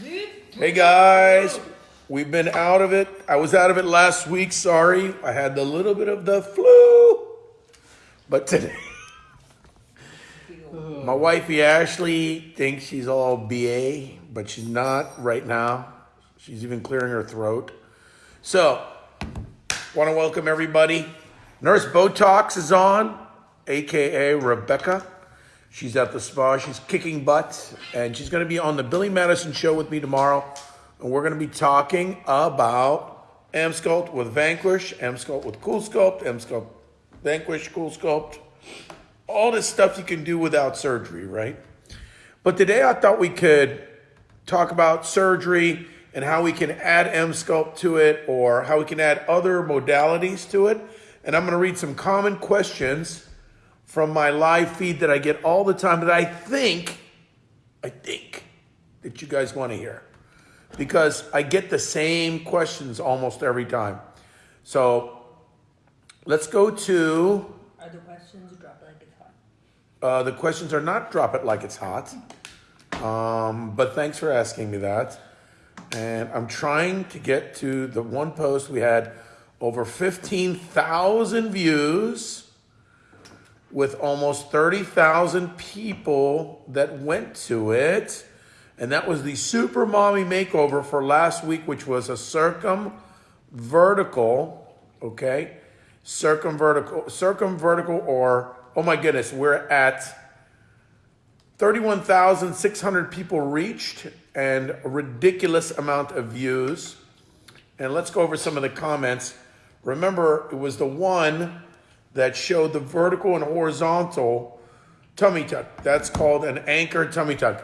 Hey guys, we've been out of it. I was out of it last week. Sorry, I had the little bit of the flu, but today, my wifey Ashley thinks she's all BA, but she's not right now. She's even clearing her throat. So, want to welcome everybody. Nurse Botox is on, aka Rebecca. She's at the spa. She's kicking butt, and she's going to be on the Billy Madison show with me tomorrow. And we're going to be talking about Emsculpt with Vanquish, Emsculpt with Cool Sculpt, Emsculpt Vanquish, Cool Sculpt, all this stuff you can do without surgery, right? But today I thought we could talk about surgery and how we can add Emsculpt to it or how we can add other modalities to it. And I'm going to read some common questions from my live feed that I get all the time that I think, I think that you guys want to hear. Because I get the same questions almost every time. So let's go to. Are the questions drop it like it's hot? Uh, the questions are not drop it like it's hot. Um, but thanks for asking me that. And I'm trying to get to the one post we had over 15,000 views with almost 30,000 people that went to it. And that was the Super Mommy Makeover for last week, which was a circumvertical, okay? Circumvertical, circumvertical, or, oh my goodness, we're at 31,600 people reached and a ridiculous amount of views. And let's go over some of the comments. Remember, it was the one that showed the vertical and horizontal tummy tuck. That's called an anchor tummy tuck.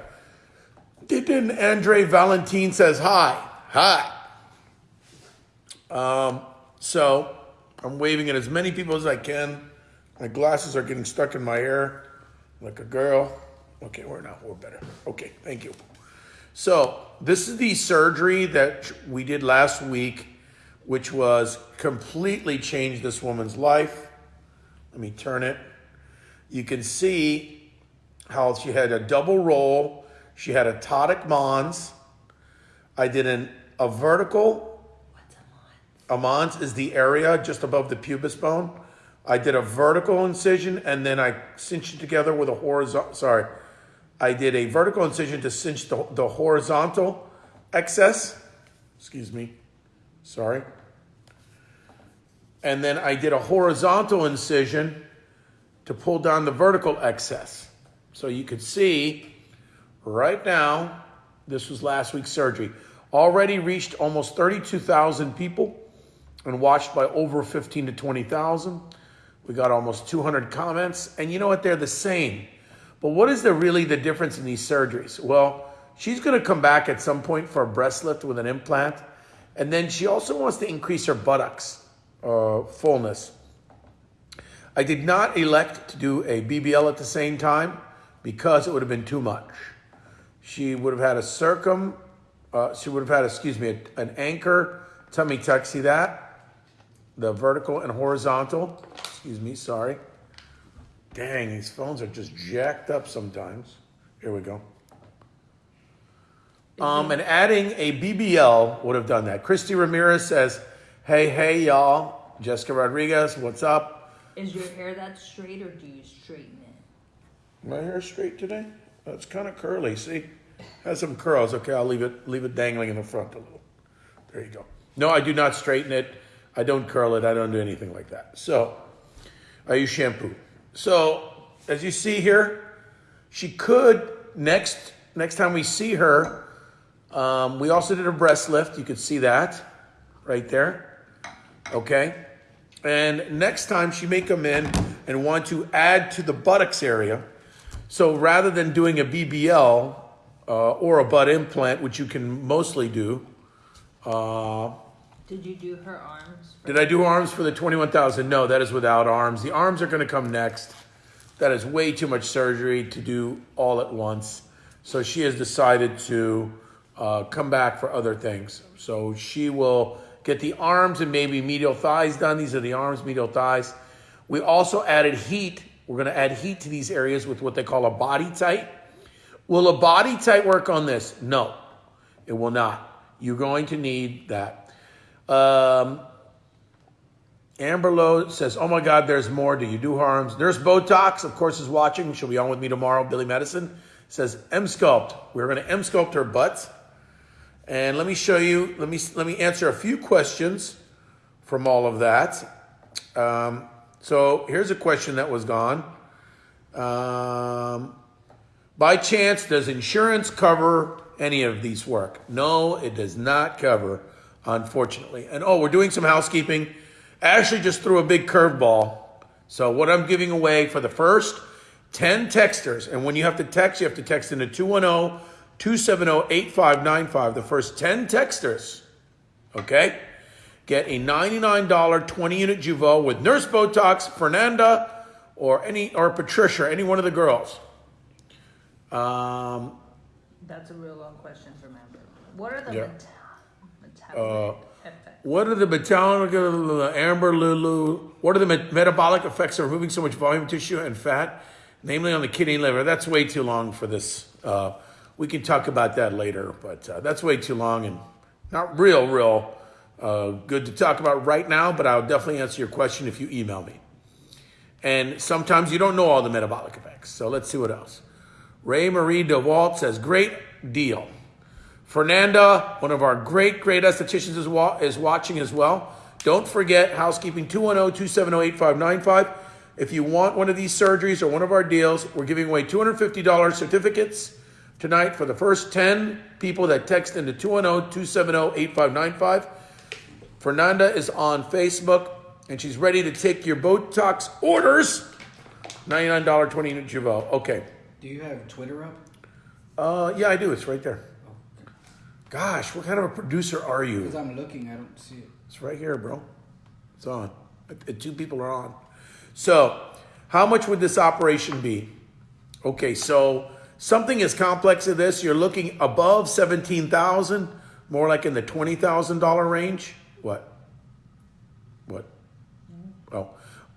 Then Andre Valentin says hi. Hi. Um, so I'm waving at as many people as I can. My glasses are getting stuck in my hair like a girl. Okay, we're not. We're better. Okay, thank you. So this is the surgery that we did last week, which was completely changed this woman's life. Let me turn it. You can see how she had a double roll. She had a ptotic mons. I did an, a vertical. What's a mons? A mons is the area just above the pubis bone. I did a vertical incision and then I cinched it together with a horizontal. Sorry. I did a vertical incision to cinch the, the horizontal excess. Excuse me. Sorry. And then I did a horizontal incision to pull down the vertical excess. So you could see right now, this was last week's surgery, already reached almost 32,000 people and watched by over 15 to 20,000. We got almost 200 comments. And you know what? They're the same. But what is the really the difference in these surgeries? Well, she's going to come back at some point for a breast lift with an implant. And then she also wants to increase her buttocks uh, fullness. I did not elect to do a BBL at the same time because it would have been too much. She would have had a circum, uh, she would have had, excuse me, an anchor tummy tuck. See that? The vertical and horizontal. Excuse me, sorry. Dang, these phones are just jacked up sometimes. Here we go. Um, and adding a BBL would have done that. Christy Ramirez says, Hey, hey, y'all. Jessica Rodriguez, what's up? Is your hair that straight or do you straighten it? My hair straight today? Oh, it's kind of curly, see? Has some curls. Okay, I'll leave it leave it dangling in the front a little. There you go. No, I do not straighten it. I don't curl it. I don't do anything like that. So, I use shampoo. So, as you see here, she could next next time we see her. Um, we also did a breast lift. You could see that right there. Okay? And next time she may come in and want to add to the buttocks area. So rather than doing a BBL uh, or a butt implant, which you can mostly do, uh, Did you do her arms? did I do arms for the 21,000? No, that is without arms. The arms are going to come next. That is way too much surgery to do all at once. So she has decided to uh, come back for other things. So she will get the arms and maybe medial thighs done. These are the arms, medial thighs. We also added heat. We're going to add heat to these areas with what they call a BodyTite. Will a BodyTite work on this? No. It will not. You're going to need that. Um, Amber Lowe says, "Oh my God, there's more. Do you do harms?" Nurse Botox, of course, is watching. She'll be on with me tomorrow. Billy Medicine says, "Emsculpt. We're going to Emsculpt her butt." And let me show you. Let me let me answer a few questions from all of that. Um, so here's a question that was gone. Um, by chance, does insurance cover any of these work? No, it does not cover, unfortunately. And oh, we're doing some housekeeping. Ashley just threw a big curveball. So what I'm giving away for the first 10 texters, and when you have to text, you have to text into 210 270 8595. The first 10 texters, okay, get a $99 20 unit Jeuveau with Nurse Botox, Fernanda, or any or Patricia, any one of the girls. Um, That's a real long question to remember. What are the Yeah. meta- Uh, metabolic effects? What are the metabolic, amber lulu? What are the met- metabolic effects of removing so much volume tissue and fat, namely on the kidney and liver? That's way too long for this. Uh, we can talk about that later, but uh, that's way too long and not real, real uh, good to talk about right now. But I'll definitely answer your question if you email me. And sometimes you don't know all the metabolic effects. So let's see what else. Ray Marie DeWalt says, great deal. Fernanda, one of our great, great estheticians, is, wa- is watching as well. Don't forget housekeeping 210 270 8595. If you want one of these surgeries or one of our deals, we're giving away $250 certificates tonight for the first 10 people that text into 210 270 8595. Fernanda is on Facebook and she's ready to take your Botox orders. $99 20 unit Jeuveau. Okay. Do you have Twitter up? Uh, yeah, I do. It's right there. Gosh, what kind of a producer are you? Because? I'm looking, I don't see it. It's right here, bro. It's on. Two people are on. So, how much would this operation be? Okay, so something as complex as this, you're looking above 17,000, more like in the $20,000 range. What? What? Oh,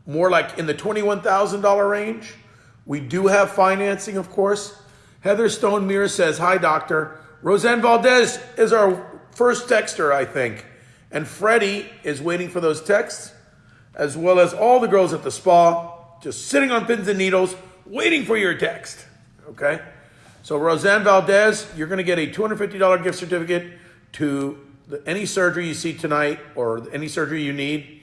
more like in the $21,000 range. We do have financing, of course. Heather Stone Mears says, Hi, doctor. Roseanne Valdez is our first texter, I think. And Freddie is waiting for those texts, as well as all the girls at the spa, just sitting on pins and needles, waiting for your text. Okay? So, Roseanne Valdez, you're going to get a $250 gift certificate to the, any surgery you see tonight or any surgery you need.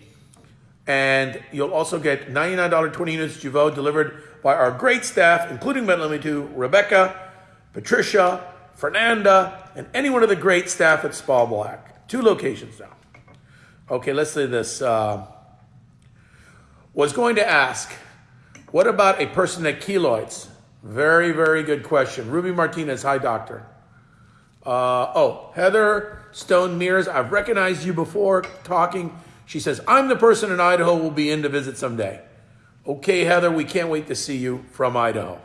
And you'll also get $99 20 units Jeuveau delivered by our great staff, including Med Limit 2, Rebecca, Patricia, Fernanda, and any one of the great staff at Spa Black. Two locations now. Okay, let's say this. Uh, was going to ask, what about a person that keloids? Very, very good question. Ruby Martinez, hi, doctor. Uh, oh, Heather Stone Mears, I've recognized you before talking. She says, I'm the person in Idaho will be in to visit someday. Okay, Heather, we can't wait to see you from Idaho.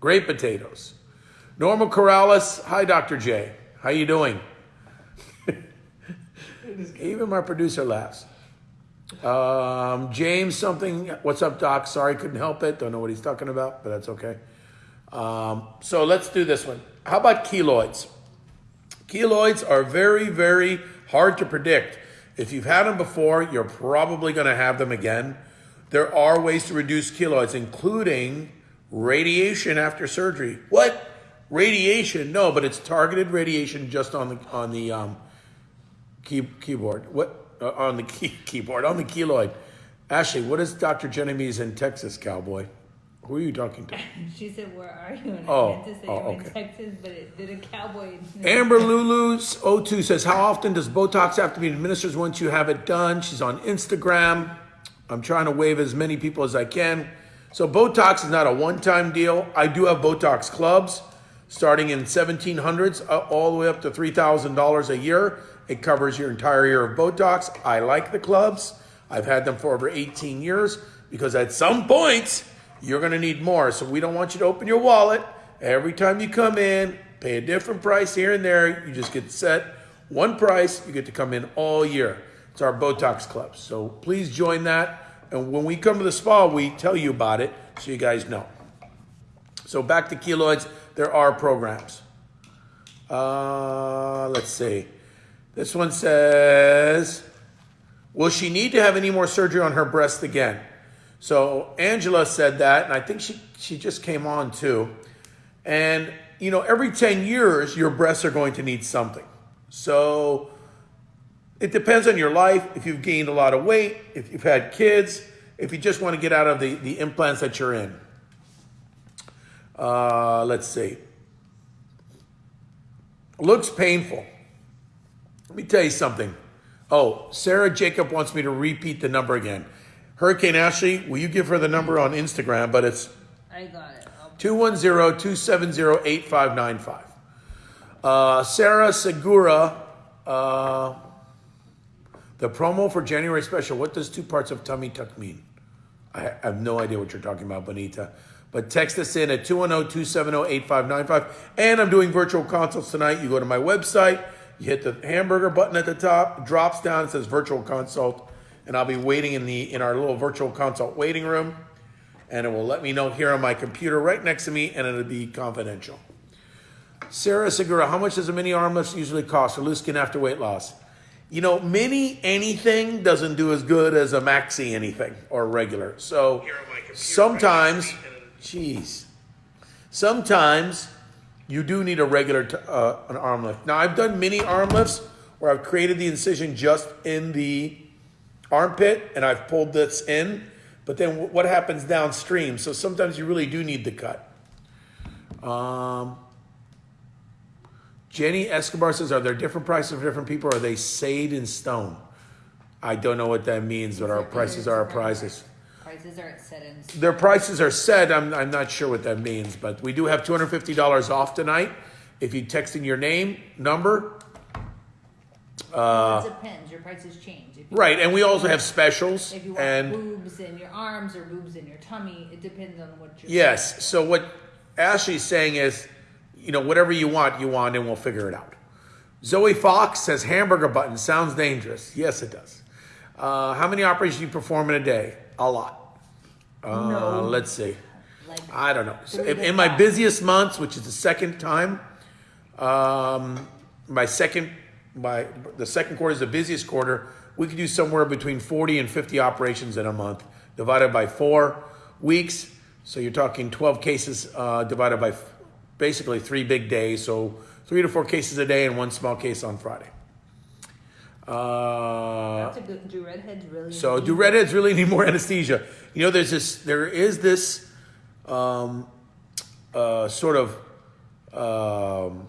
Great potatoes. Norma Corrales, hi, Dr. J. How you doing? Even my producer laughs. Um, James, something. What's up, Doc? Sorry, couldn't help it. Don't know what he's talking about, but that's okay. Um, so let's do this one. How about keloids? Keloids are very, very hard to predict. If you've had them before, you're probably going to have them again. There are ways to reduce keloids, including radiation after surgery. What? Radiation? No, but it's targeted radiation just on the on the um, key, keyboard. What uh, on the key, keyboard on the keloid? Ashley, what is Dr. Genovese in Texas, cowboy? Who are you talking to? She said, "Where are you?" And Oh, I meant to say oh, okay. in Texas, but it did a cowboy. Amber Lulu's O2 says, How often does Botox have to be administered once you have it done? She's on Instagram. I'm trying to wave as many people as I can. So, Botox is not a one time deal. I do have Botox clubs starting in 1700s uh, all the way up to $3,000 a year. It covers your entire year of Botox. I like the clubs. I've had them for over 18 years because at some point, you're going to need more. So, we don't want you to open your wallet every time you come in, pay a different price here and there. You just get set one price. You get to come in all year. It's our Botox Club. So please join that. And when we come to the spa, we tell you about it so you guys know. So back to keloids, there are programs. Uh, let's see. This one says, Will she need to have any more surgery on her breast again? So Angela said that, and I think she, she just came on too. And, you know, every 10 years, your breasts are going to need something. So it depends on your life, if you've gained a lot of weight, if you've had kids, if you just want to get out of the, the implants that you're in. Uh, let's see. Looks painful. Let me tell you something. Oh, Sarah Jacob wants me to repeat the number again. Hurricane Ashley, will you give her the number on Instagram? But it's I got it. 210 270 8595. Uh, Sarah Segura, uh, the promo for January special. What does two parts of tummy tuck mean? I have no idea what you're talking about, Bonita. But text us in at 210 270 8595. And I'm doing virtual consults tonight. You go to my website, you hit the hamburger button at the top, drops down, it says virtual consult. And I'll be waiting in the in our little virtual consult waiting room. And it will let me know here on my computer right next to me, and it'll be confidential. Sarah Segura, how much does a mini arm lift usually cost for loose skin after weight loss? You know, mini anything doesn't do as good as a maxi anything or regular. So sometimes, jeez, sometimes you do need a regular uh, an arm lift. Now I've done mini arm lifts where I've created the incision just in the armpit and I've pulled this in. But then what happens downstream? So sometimes you really do need the cut. Um, Jenny Escobar says, "Are there different prices for different people? Or are they said in stone?" I don't know what that means, but our prices are our prices. Prices are set in. Their prices are set. I'm, I'm not sure what that means, but we do have $250 off tonight. If you text in your name, number, it depends. Your prices change. Uh, right, and we also have specials. If you want And boobs in your arms or boobs in your tummy, it depends on what you're. yes, so what Ashley's saying is, you know, whatever you want, you want, and we'll figure it out. Zoe Fox says hamburger button sounds dangerous. Yes, it does. Uh, how many operations do you perform in a day? A lot. Uh, No. Let's see. Like I don't know. So in, in my busiest months, which is the second time, um, my second, my the second quarter is the busiest quarter. We could do somewhere between forty and fifty operations in a month, divided by four weeks. So you're talking twelve cases uh, divided by f- basically three big days. So three to four cases a day and one small case on Friday. Uh, that's a good. Do redheads really? so need- do redheads really need more anesthesia? You know, there's this, there is this um, uh, sort of um,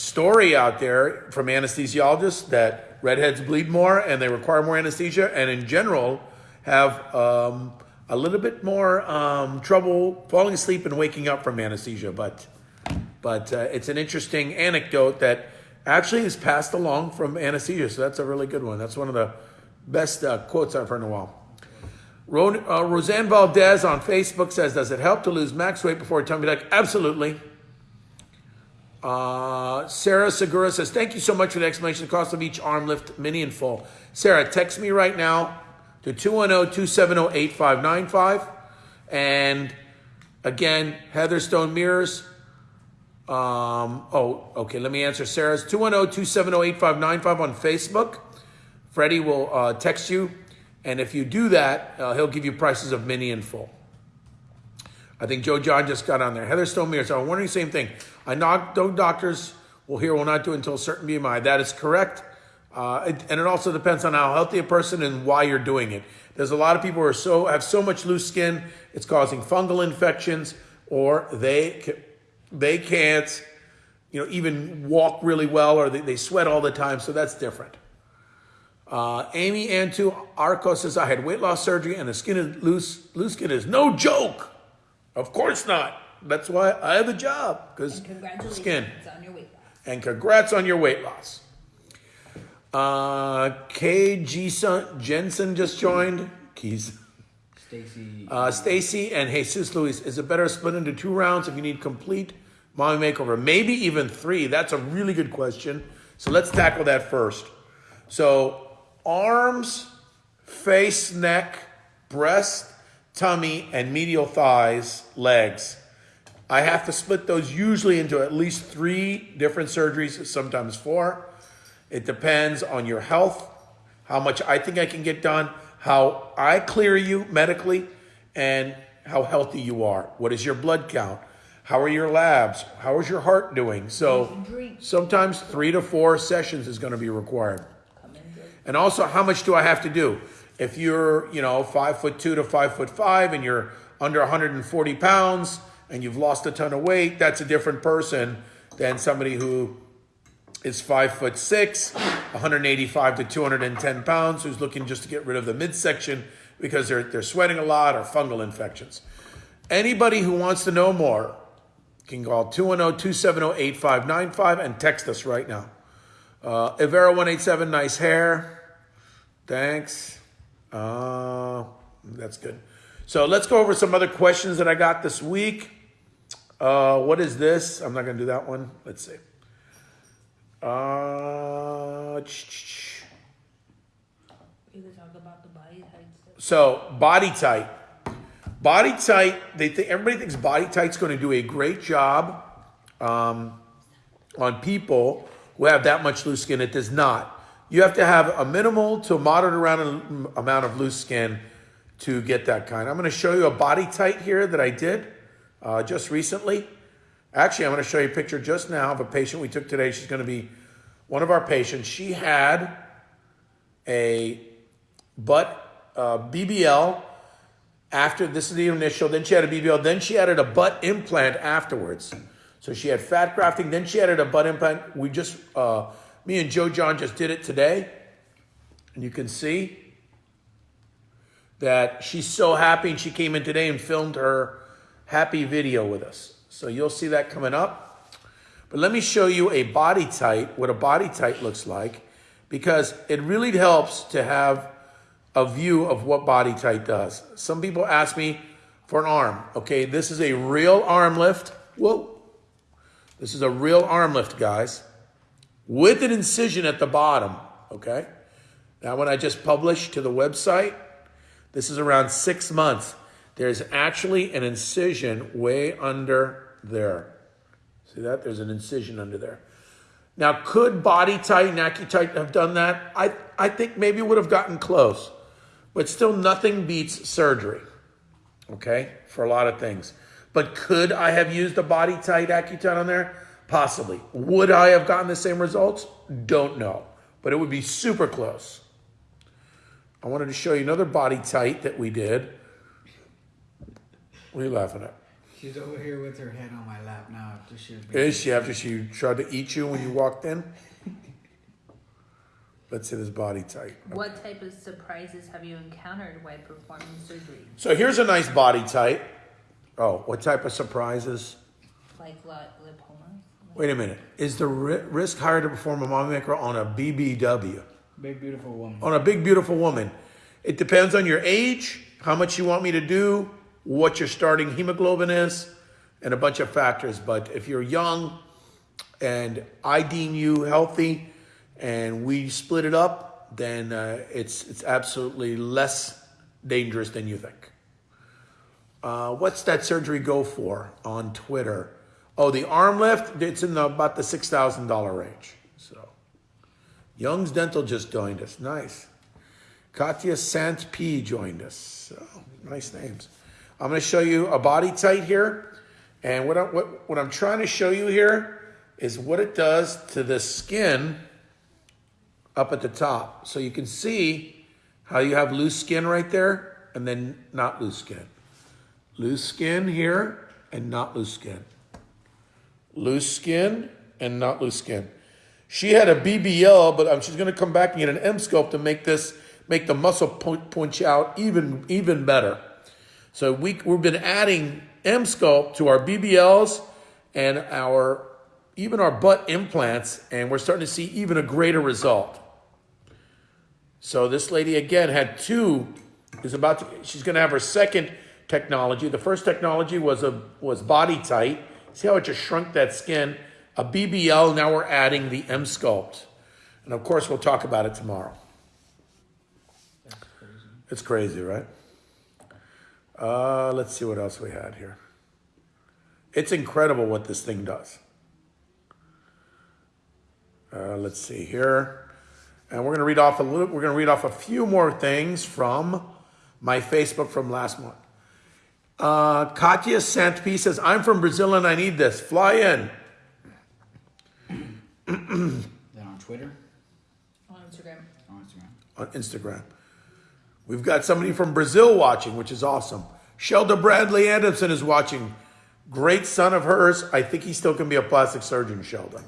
story out there from anesthesiologists that redheads bleed more and they require more anesthesia, and in general have um, a little bit more um, trouble falling asleep and waking up from anesthesia. But but uh, it's an interesting anecdote that actually is passed along from anesthesia. So that's a really good one. That's one of the best uh, quotes I've heard in a while. Ro- uh, Roseanne Valdez on Facebook says, "Does it help to lose max weight before a tummy tuck?" Absolutely. Uh, Sarah Segura says, "Thank you so much for the explanation of the cost of each arm lift, mini and full." Sarah, text me right now to oh, 210-270-8595. and again, Heather Stone Mears. Um, oh, okay. Let me answer Sarah's 210 270 8595 on Facebook. Freddie will uh, text you. And if you do that, uh, he'll give you prices of mini and full. I think Joe John just got on there. Heather Stone Mears. I'm wondering the same thing. I know no doctors will hear will not do until a certain BMI. That is correct. Uh, it, and it also depends on how healthy a person and why you're doing it. There's a lot of people who are so have so much loose skin, it's causing fungal infections, or they they can't, you know, even walk really well, or they, they sweat all the time. So that's different. Uh, Amy Antu Arco says, I had weight loss surgery and the skin is loose. Loose skin is no joke. Of course not. That's why I have a job because And congratulations skin. on your weight loss. And congrats on your weight loss. Uh, KG Son- Jensen just joined. Keys. Stacy. Uh, Stacy and Jesus Luis, is it better split into two rounds if you need complete mommy makeover? Maybe even three. That's a really good question. So let's tackle that first. So arms, face, neck, breast, tummy, and medial thighs, legs. I have to split those usually into at least three different surgeries, sometimes four. It depends on your health, how much I think I can get done, how I clear you medically, and how healthy you are. What is your blood count? How are your labs? How is your heart doing? So sometimes three to four sessions is going to be required. Come and drink. And also, how much do I have to do? If you're, you know, five foot two to five foot five, and you're under 140 pounds, and you've lost a ton of weight, that's a different person than somebody who is five foot six, 185 to 210 pounds, who's looking just to get rid of the midsection because they're they're sweating a lot or fungal infections. Anybody who wants to know more can call 210-270-8595 and text us right now. Uh, Ivera187, nice hair. Thanks. Uh, that's good. So let's go over some other questions that I got this week. Uh, what is this? I'm not going to do that one. Let's see. Uh, You could talk about the body types. so BodyTite. Body tight. They think everybody thinks BodyTite's going to do a great job um, on people who have that much loose skin. It does not. You have to have a minimal to moderate around amount of loose skin to get that kind. I'm going to show you a BodyTite here that I did uh, just recently. Actually, I'm going to show you a picture just now of a patient we took today. She's going to be one of our patients. She had a butt uh, BBL after this is the initial. Then she had a BBL. Then she added a butt implant afterwards. So she had fat grafting. Then she added a butt implant. We just, uh, me and Joe John just did it today, and you can see that she's so happy. And she came in today and filmed her happy video with us. So you'll see that coming up. But let me show you a BodyTite, what a BodyTite looks like, because it really helps to have a view of what BodyTite does. Some people ask me for an arm. Okay, this is a real arm lift. Whoa. This is a real arm lift, guys, with an incision at the bottom. Okay. That one I just published to the website. This is around six months. There's actually an incision way under there. See that? There's an incision under there. Now, could BodyTite and AccuTite have done that? I, I think maybe would have gotten close, but still nothing beats surgery, okay, for a lot of things. But could I have used a Body Tight AccuTite on there? Possibly. Would I have gotten the same results? Don't know, but it would be super close. I wanted to show you another BodyTite that we did. What are you laughing at? She's over here with her head on my lap now after she was Is she after she tried to eat you when you walked in? Let's see this BodyTite. What type of surprises have you encountered while performing surgery? So here's a nice BodyTite. Oh, what type of surprises? Like li- lipoma? Wait a minute. Is the risk higher to perform a mammography on a BBW? Big beautiful woman. On a big, beautiful woman? It depends on your age, how much you want me to do, what your starting hemoglobin is, and a bunch of factors. But if you're young and I deem you healthy and we split it up, then uh, it's, it's absolutely less dangerous than you think. Uh, what's that surgery go for on Twitter? Oh, the arm lift, it's in the, about the $6,000 range. So, Young's Dental just joined us. Nice. Katya Sant P joined us. So, nice names. I'm going to show you a BodyTite here. And what, I, what, what I'm trying to show you here is what it does to the skin up at the top. So you can see how you have loose skin right there and then not loose skin. Loose skin here and not loose skin. Loose skin and not loose skin. She had a BBL, but um, she's going to come back and get an Emsculpt to make this, make the muscle point, punch out even, even better. So we, we've been adding Emsculpt to our BBLs and our, even our butt implants, and we're starting to see even a greater result. So this lady again had two, is about to, she's going to have her second technology. The first technology was a was BodyTite. See how it just shrunk that skin. A BBL. Now we're adding the Emsculpt, and of course we'll talk about it tomorrow. Crazy. It's crazy, right? Uh, let's see what else we had here. It's incredible what this thing does. Uh, let's see here. And we're going to read off a little, we're going to read off a few more things from my Facebook from last month. Uh, Katya Santpi says, I'm from Brazil and I need this. Fly in. Then on Twitter, On Instagram. on Instagram. on Instagram. We've got somebody from Brazil watching, which is awesome. Shelda Bradley Anderson is watching. Great son of hers. I think he still can be a plastic surgeon, Shelda.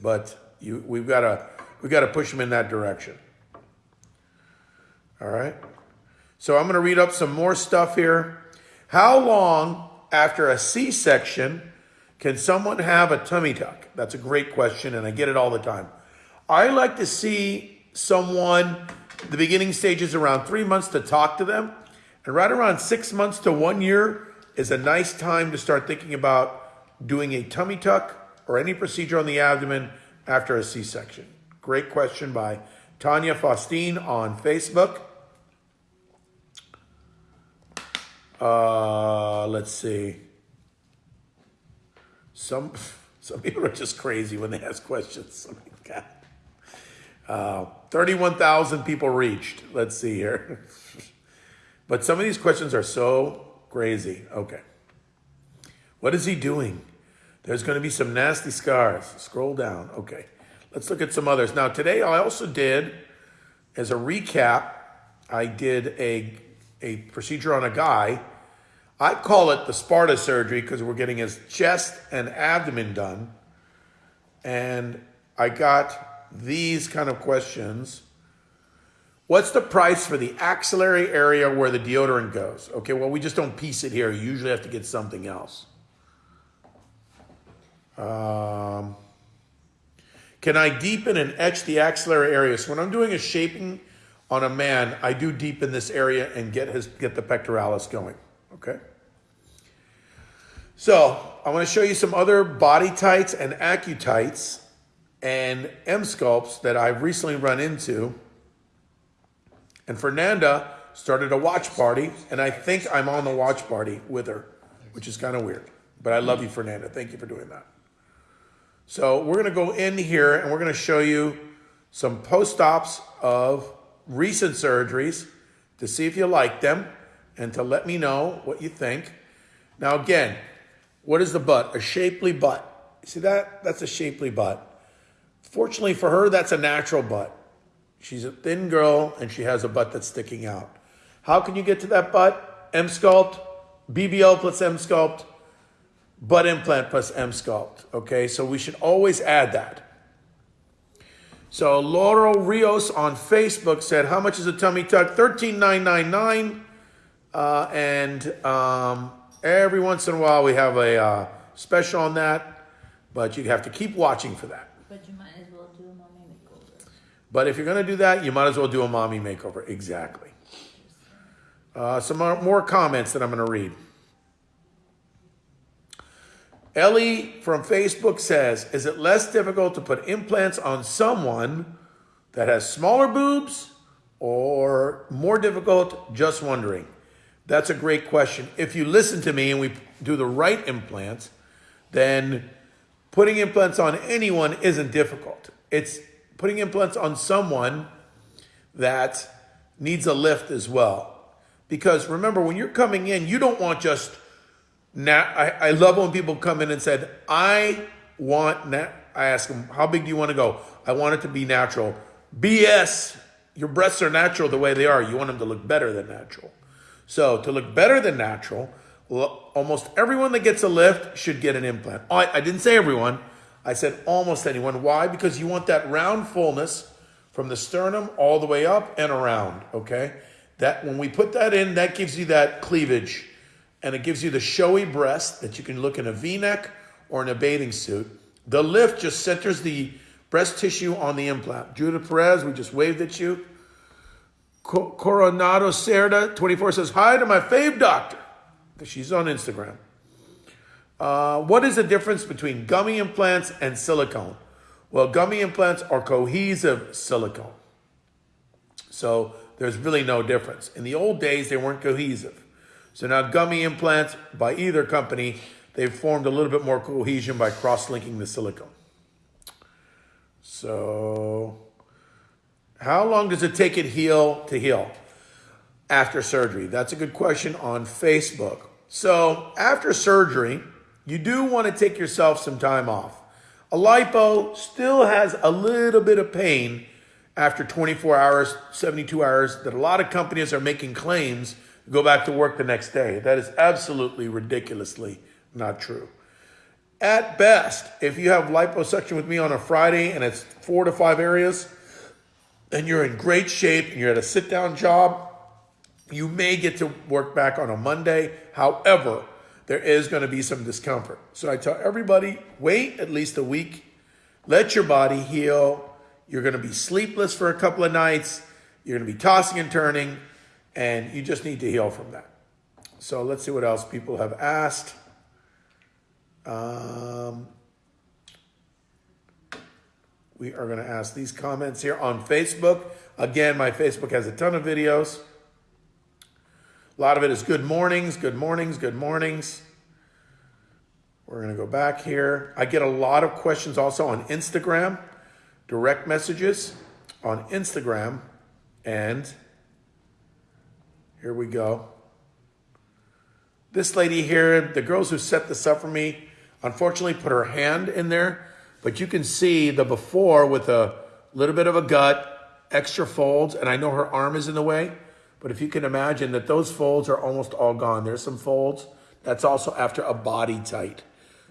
But you, we've got to we've got to push him in that direction. All right. So I'm going to read up some more stuff here. How long after a C-section can someone have a tummy tuck? That's a great question, and I get it all the time. I like to see someone, the beginning stages around three months to talk to them, and right around six months to one year is a nice time to start thinking about doing a tummy tuck or any procedure on the abdomen after a C-section. Great question by Tanya Faustine on Facebook. Uh, let's see. Some some people are just crazy when they ask questions. Mean, God. Uh, Thirty-one thousand people reached. Let's see here. but some of these questions are so crazy. Okay. What is he doing? There's going to be some nasty scars. Scroll down. Okay. Let's look at some others. Now, today I also did, as a recap, I did a, a procedure on a guy. I call it the Sparta surgery because we're getting his chest and abdomen done. And I got these kind of questions. What's the price for the axillary area where the deodorant goes? Okay, well, we just don't piece it here. You usually have to get something else. Um, can I deepen and etch the axillary area? So when I'm doing a shaping on a man, I do deep in this area and get his get the pectoralis going. Okay. So I want to show you some other BodyTites and AccuTites and Emsculpts that I've recently run into. And Fernanda started a watch party, and I think I'm on the watch party with her, which is kind of weird. But I love you, Fernanda. Thank you for doing that. So we're going to go in here and we're going to show you some post-ops of recent surgeries to see if you like them and to let me know what you think. Now again, what is the butt? A shapely butt. See that? That's a shapely butt. Fortunately for her, that's a natural butt. She's a thin girl and she has a butt that's sticking out. How can you get to that butt? Emsculpt, BBL plus Emsculpt, butt implant plus Emsculpt. Okay, so we should always add that. So Laurel Rios on Facebook said, "How much is a tummy tuck? Thirteen nine nine nine. Uh, and um, every once in a while we have a uh, special on that, but you have to keep watching for that. But you might as well do a mommy makeover. But if you're going to do that, you might as well do a mommy makeover. Exactly. Uh, some more, more comments that I'm going to read. Ellie from Facebook says, Is it less difficult to put implants on someone that has smaller boobs or more difficult? Just wondering. That's a great question. If you listen to me and we do the right implants, then putting implants on anyone isn't difficult. It's putting implants on someone that needs a lift as well. Because remember, when you're coming in, you don't want just Nat, I, I love when people come in and said, I want, nat-. I ask them, how big do you want to go? I want it to be natural. BS. Your breasts are natural the way they are. You want them to look better than natural. So to look better than natural, almost everyone that gets a lift should get an implant. I, I didn't say everyone. I said almost anyone. Why? Because you want that round fullness from the sternum all the way up and around. Okay. That when we put that in, that gives you that cleavage and it gives you the showy breast that you can look in a v-neck or in a bathing suit. The lift just centers the breast tissue on the implant. Judith Perez, we just waved at you. Coronado Cerda, 24 says, hi to my fave doctor. She's on Instagram. Uh, what is the difference between gummy implants and silicone? Well, gummy implants are cohesive silicone. So there's really no difference. In the old days, they weren't cohesive. So now gummy implants by either company, they've formed a little bit more cohesion by cross-linking the silicone. So, how long does it take it heal to heal after surgery? That's a good question on Facebook. So, after surgery, you do want to take yourself some time off. A lipo still has a little bit of pain after 24 hours, 72 hours, that a lot of companies are making claims go back to work the next day. That is absolutely ridiculously not true. At best, if you have liposuction with me on a Friday and it's four to five areas, and you're in great shape and you're at a sit down job, you may get to work back on a Monday. However, there is going to be some discomfort. So I tell everybody wait at least a week, let your body heal. You're going to be sleepless for a couple of nights, you're going to be tossing and turning, and you just need to heal from that. So let's see what else people have asked. Um, we are going to ask these comments here on Facebook. Again, my Facebook has a ton of videos. A lot of it is good mornings, good mornings, good mornings. We're going to go back here. I get a lot of questions also on Instagram, direct messages on Instagram. And here we go. This lady here, the girls who set this up for me, unfortunately put her hand in there, but you can see the before with a little bit of a gut, extra folds, and I know her arm is in the way, but if you can imagine that those folds are almost all gone. There's some folds. That's also after a BodyTite.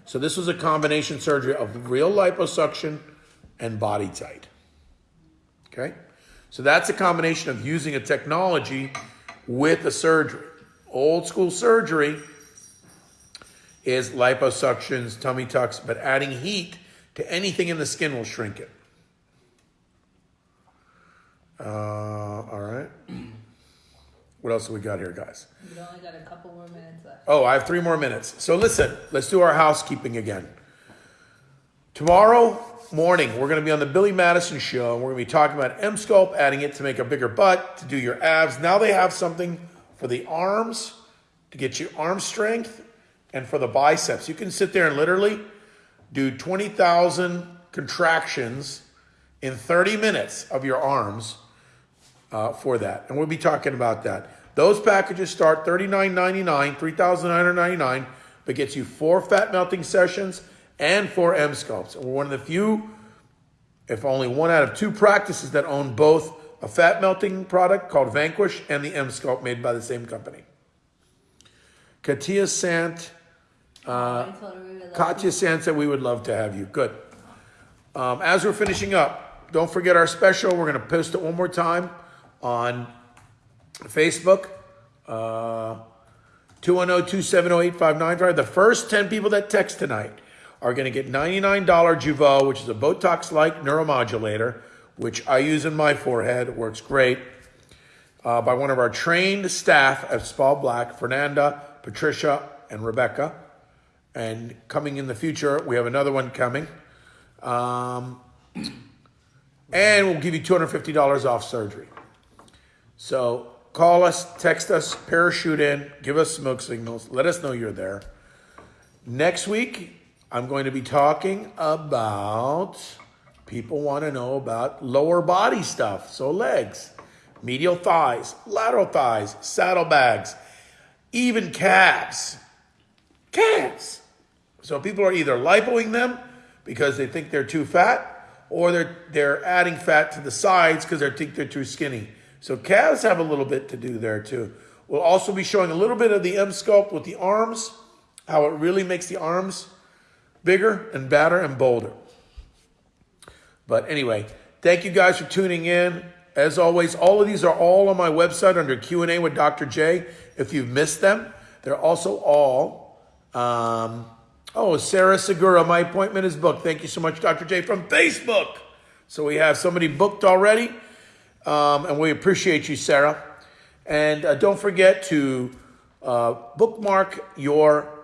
So this was a combination surgery of real liposuction and BodyTite. Okay? So that's a combination of using a technology with the surgery. Old school surgery is liposuctions, tummy tucks, but adding heat to anything in the skin will shrink it. Uh, all right. What else have we got here, guys? We only got a couple more minutes left. Oh, I have three more minutes. So listen, let's do our housekeeping again. Tomorrow morning, we're going to be on the Billy Madison show. And we're going to be talking about Emsculpt, adding it to make a bigger butt, to do your abs. Now they have something for the arms, to get you arm strength, and for the biceps. You can sit there and literally do 20,000 contractions in 30 minutes of your arms uh, for that. And we'll be talking about that. Those packages start $39.99, 3,999, but gets you four fat melting sessions and four Emsculpts. And we're one of the few, if only one out of two practices that own both a fat melting product called Vanquish and the Emsculpt made by the same company. Katia Sant, would Katya Sant said we would love to have you. Good. Um, as we're finishing up, don't forget our special. We're going to post it one more time on Facebook. Uh, 210-270-8595. The first 10 people that text tonight are going to get $99 Jeuveau, which is a Botox-like neuromodulator, which I use in my forehead. It works great. Uh, by one of our trained staff at Spa Black, Fernanda, Patricia, and Rebecca. And coming in the future, we have another one coming. Um, and we'll give you $250 off surgery. So call us, text us, parachute in, give us smoke signals, let us know you're there. Next week, I'm going to be talking about people want to know about lower body stuff. So legs, medial thighs, lateral thighs, saddlebags, even calves. Calves. So people are either lipoing them because they think they're too fat, or they're they're adding fat to the sides because they think they're too skinny. So calves have a little bit to do there too. We'll also be showing a little bit of the Emsculpt with the arms, how it really makes the arms bigger and badder and bolder. But anyway, thank you guys for tuning in. As always, all of these are all on my website under Q&A with Dr. J. If you've missed them, they're also all, um, oh, Sarah Segura, my appointment is booked. Thank you so much, Dr. J from Facebook. So we have somebody booked already, um, and we appreciate you, Sarah. And uh, don't forget to uh, bookmark your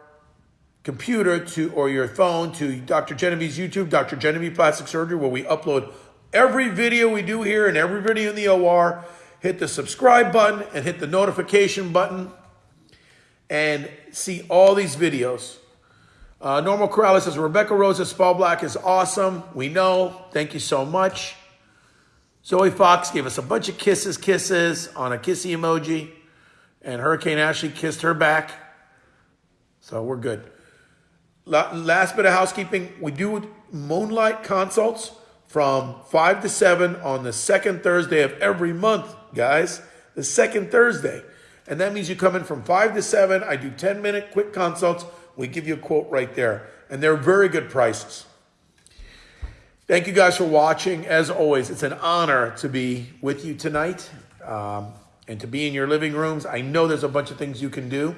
computer to or your phone to Dr. Genevieve's YouTube, Dr. Genevieve Plastic Surgery, where we upload every video we do here and every video in the OR. Hit the subscribe button and hit the notification button and see all these videos. Uh, Norma Corrales says Rebecca Rosa Spa Black is awesome. We know. Thank you so much. Zoe Fox gave us a bunch of kisses, kisses on a kissy emoji, and Hurricane Ashley kissed her back. So we're good. La- Last bit of housekeeping we do moonlight consults from 5 to 7 on the second Thursday of every month, guys. The second Thursday. And that means you come in from 5 to 7. I do 10 minute quick consults. We give you a quote right there. And they're very good prices. Thank you guys for watching. As always, it's an honor to be with you tonight um, and to be in your living rooms. I know there's a bunch of things you can do.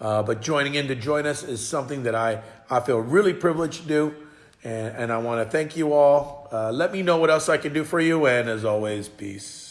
Uh, but joining in to join us is something that I, I feel really privileged to do. And, and I want to thank you all. Uh, let me know what else I can do for you. And as always, peace.